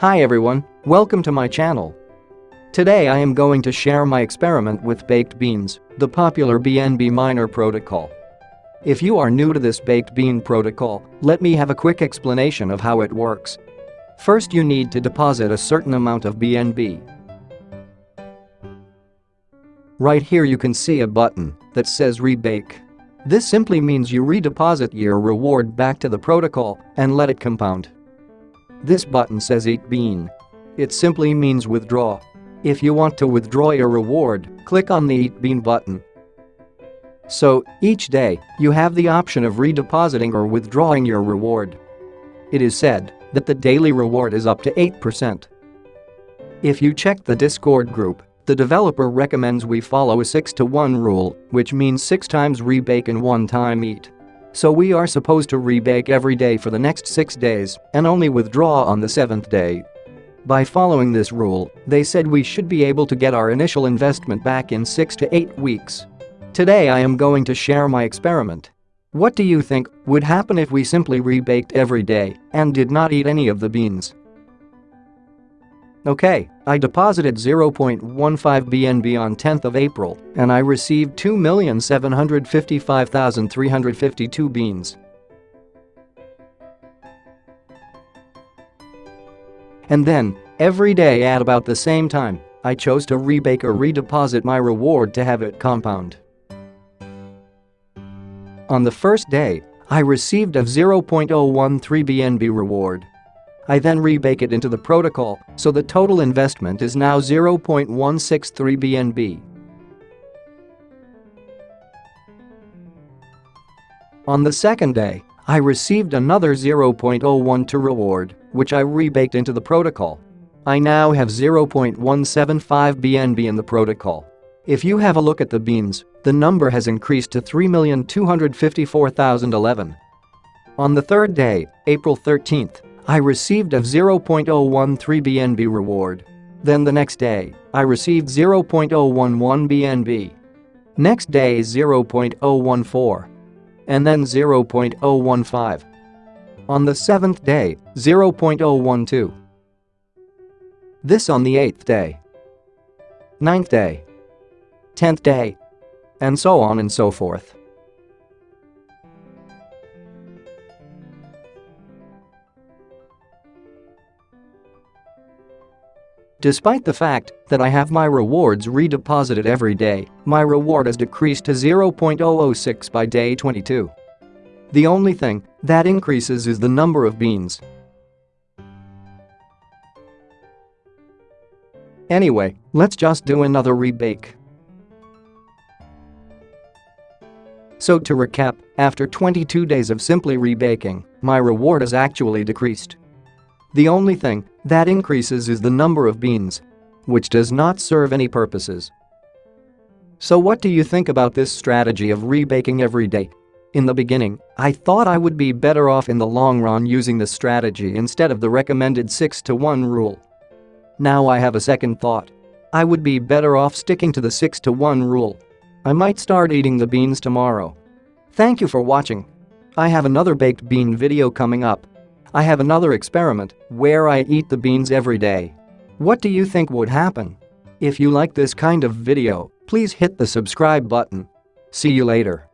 Hi everyone, welcome to my channel. Today I am going to share my experiment with baked beans, the popular BNB miner protocol. If you are new to this baked bean protocol, let me have a quick explanation of how it works. First you need to deposit a certain amount of BNB. Right here you can see a button that says rebake. This simply means you redeposit your reward back to the protocol and let it compound. This button says eat bean. It simply means withdraw. If you want to withdraw your reward, click on the eat bean button. So, each day, you have the option of redepositing or withdrawing your reward. It is said that the daily reward is up to 8%. If you check the Discord group, the developer recommends we follow a 6 to 1 rule, which means 6 times rebake and 1 time eat. So we are supposed to rebake every day for the next 6 days and only withdraw on the 7th day. By following this rule, they said we should be able to get our initial investment back in 6 to 8 weeks. Today I am going to share my experiment. What do you think would happen if we simply rebaked every day and did not eat any of the beans? Okay, I deposited 0.15 BNB on 10th of April and I received 2,755,352 beans. And then, every day at about the same time, I chose to rebake or redeposit my reward to have it compound. On the first day, I received a 0.013 BNB reward. I then rebake it into the protocol, so the total investment is now 0.163 BNB. On the second day, I received another 0.012 reward, which I rebaked into the protocol. I now have 0.175 BNB in the protocol. If you have a look at the beans, the number has increased to 3,254,011. On the third day, April 13th, I received a 0.013 BNB reward. Then the next day, I received 0.011 BNB. Next day 0.014. And then 0.015. On the seventh day, 0.012. This on the eighth day. Ninth day. Tenth day. And so on and so forth. Despite the fact that I have my rewards redeposited every day, my reward has decreased to 0.006 by day 22. The only thing that increases is the number of beans. Anyway, let's just do another rebake. So to recap, after 22 days of simply rebaking, my reward has actually decreased. The only thing that increases is the number of beans, which does not serve any purposes. So what do you think about this strategy of rebaking every day? In the beginning, I thought I would be better off in the long run using this strategy instead of the recommended 6 to 1 rule. Now I have a second thought. I would be better off sticking to the 6 to 1 rule. I might start eating the beans tomorrow. Thank you for watching. I have another baked bean video coming up. I have another experiment where I eat the beans every day. What do you think would happen? If you like this kind of video, please hit the subscribe button. See you later.